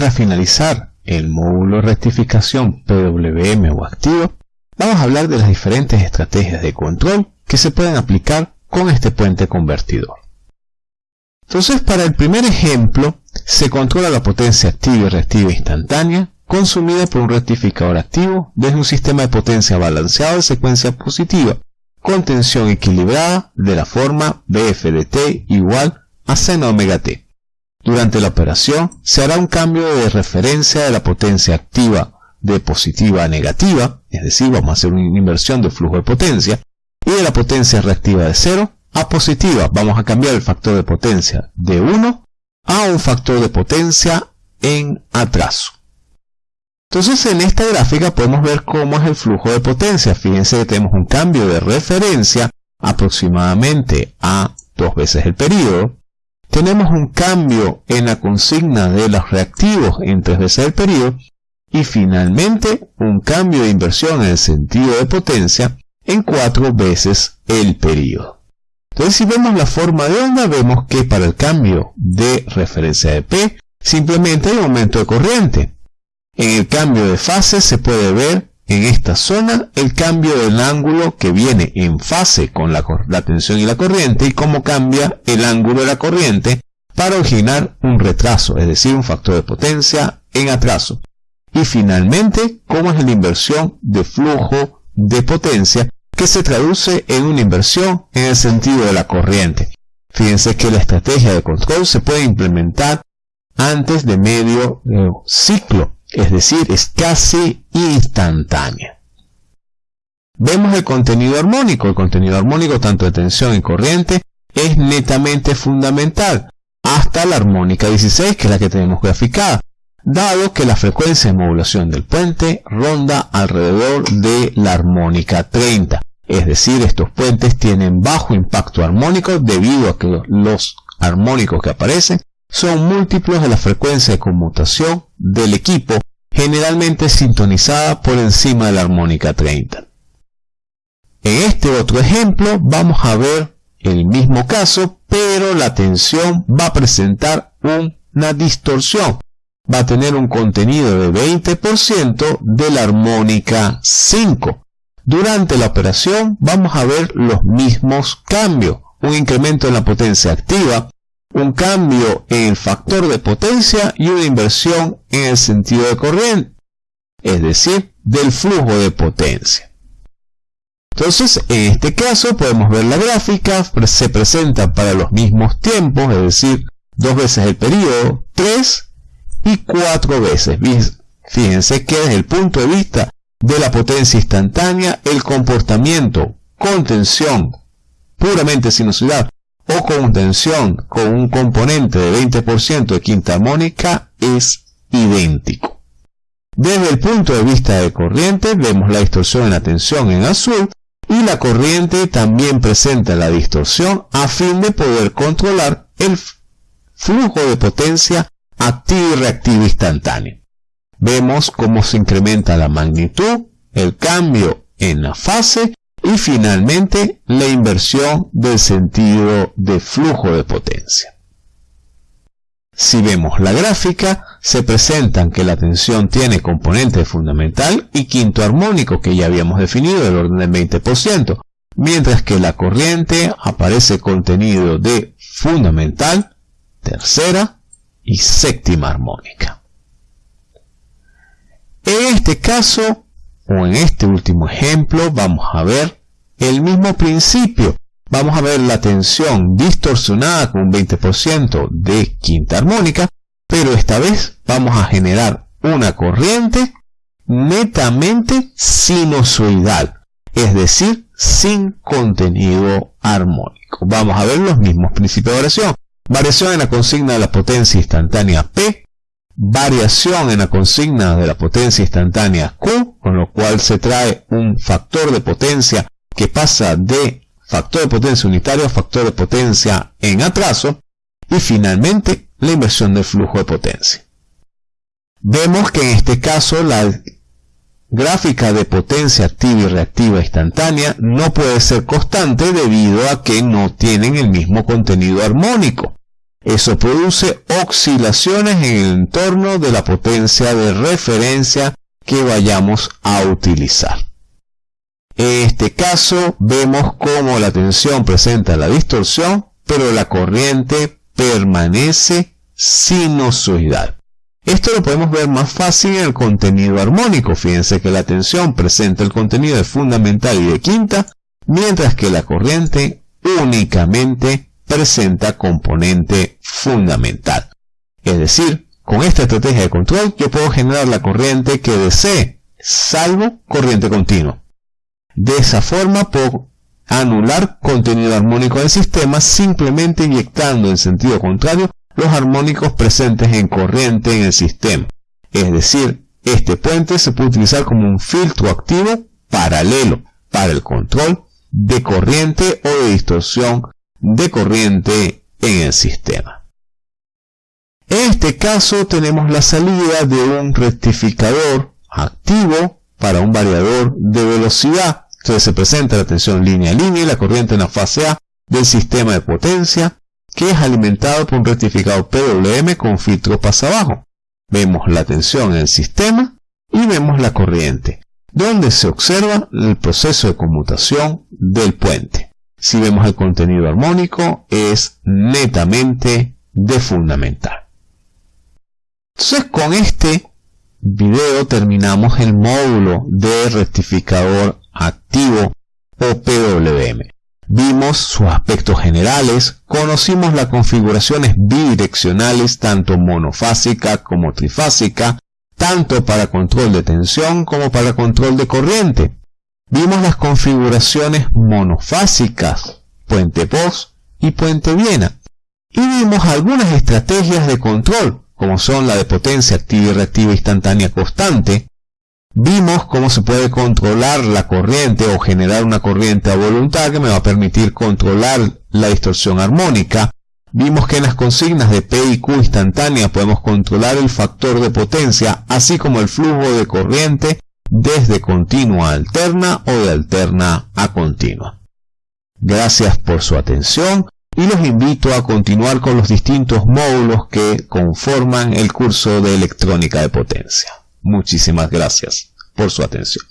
para finalizar el módulo rectificación PWM o activo, vamos a hablar de las diferentes estrategias de control que se pueden aplicar con este puente convertidor. Entonces, para el primer ejemplo, se controla la potencia activa y reactiva instantánea consumida por un rectificador activo desde un sistema de potencia balanceado de secuencia positiva con tensión equilibrada de la forma BF de T igual a seno omega T. Durante la operación se hará un cambio de referencia de la potencia activa de positiva a negativa, es decir, vamos a hacer una inversión de flujo de potencia, y de la potencia reactiva de 0 a positiva, vamos a cambiar el factor de potencia de 1 a un factor de potencia en atraso. Entonces en esta gráfica podemos ver cómo es el flujo de potencia. Fíjense que tenemos un cambio de referencia aproximadamente a dos veces el periodo. Tenemos un cambio en la consigna de los reactivos en tres veces el periodo. Y finalmente un cambio de inversión en el sentido de potencia en cuatro veces el periodo. Entonces si vemos la forma de onda vemos que para el cambio de referencia de P simplemente hay un aumento de corriente. En el cambio de fase se puede ver en esta zona el cambio del ángulo que viene en fase con la, tensión y la corriente y cómo cambia el ángulo de la corriente para originar un retraso, es decir, un factor de potencia en atraso. Y finalmente, cómo es la inversión de flujo de potencia que se traduce en una inversión en el sentido de la corriente. Fíjense que la estrategia de control se puede implementar antes de medio eh, ciclo es decir, es casi instantánea. Vemos el contenido armónico. El contenido armónico, tanto de tensión y corriente, es netamente fundamental, hasta la armónica 16, que es la que tenemos graficada, dado que la frecuencia de modulación del puente ronda alrededor de la armónica 30. Es decir, estos puentes tienen bajo impacto armónico debido a que los armónicos que aparecen son múltiplos de la frecuencia de conmutación del equipo, generalmente sintonizada por encima de la armónica 30. En este otro ejemplo vamos a ver el mismo caso, pero la tensión va a presentar una distorsión. Va a tener un contenido de 20% de la armónica 5. Durante la operación vamos a ver los mismos cambios. Un incremento en la potencia activa, un cambio en el factor de potencia y una inversión en el sentido de corriente, es decir, del flujo de potencia. Entonces, en este caso podemos ver la gráfica, se presenta para los mismos tiempos, es decir, dos veces el periodo, tres y cuatro veces. Fíjense que desde el punto de vista de la potencia instantánea, el comportamiento con tensión puramente sinusoidal o con tensión con un componente de 20% de quinta armónica es idéntico. Desde el punto de vista de corriente vemos la distorsión en la tensión en azul y la corriente también presenta la distorsión a fin de poder controlar el flujo de potencia activo y reactivo instantáneo. Vemos cómo se incrementa la magnitud, el cambio en la fase y finalmente, la inversión del sentido de flujo de potencia. Si vemos la gráfica, se presentan que la tensión tiene componente fundamental y quinto armónico que ya habíamos definido del orden del 20%, mientras que la corriente aparece contenido de fundamental, tercera y séptima armónica. En este caso, o en este último ejemplo vamos a ver el mismo principio. Vamos a ver la tensión distorsionada con un 20% de quinta armónica, pero esta vez vamos a generar una corriente netamente sinusoidal, es decir, sin contenido armónico. Vamos a ver los mismos principios de variación. Variación en la consigna de la potencia instantánea P variación en la consigna de la potencia instantánea Q, con lo cual se trae un factor de potencia que pasa de factor de potencia unitario a factor de potencia en atraso, y finalmente la inversión del flujo de potencia. Vemos que en este caso la gráfica de potencia activa y reactiva instantánea no puede ser constante debido a que no tienen el mismo contenido armónico. Eso produce oscilaciones en el entorno de la potencia de referencia que vayamos a utilizar. En este caso vemos cómo la tensión presenta la distorsión, pero la corriente permanece sinusoidal. Esto lo podemos ver más fácil en el contenido armónico. Fíjense que la tensión presenta el contenido de fundamental y de quinta, mientras que la corriente únicamente presenta componente fundamental. Es decir, con esta estrategia de control yo puedo generar la corriente que desee, salvo corriente continua. De esa forma puedo anular contenido armónico del sistema simplemente inyectando en sentido contrario los armónicos presentes en corriente en el sistema. Es decir, este puente se puede utilizar como un filtro activo paralelo para el control de corriente o de distorsión de corriente en el sistema. En este caso tenemos la salida de un rectificador activo para un variador de velocidad. Entonces se presenta la tensión línea a línea y la corriente en la fase A del sistema de potencia que es alimentado por un rectificador PWM con filtro pasa abajo. Vemos la tensión en el sistema y vemos la corriente, donde se observa el proceso de conmutación del puente. Si vemos el contenido armónico, es netamente de fundamental. Entonces con este video terminamos el módulo de rectificador activo o PWM. Vimos sus aspectos generales, conocimos las configuraciones bidireccionales tanto monofásica como trifásica, tanto para control de tensión como para control de corriente. Vimos las configuraciones monofásicas, puente POS y puente Viena. Y vimos algunas estrategias de control, como son la de potencia activa y reactiva instantánea constante, Vimos cómo se puede controlar la corriente o generar una corriente a voluntad que me va a permitir controlar la distorsión armónica. Vimos que en las consignas de P y Q instantánea podemos controlar el factor de potencia, así como el flujo de corriente desde continua a alterna o de alterna a continua. Gracias por su atención y los invito a continuar con los distintos módulos que conforman el curso de electrónica de potencia. Muchísimas gracias por su atención.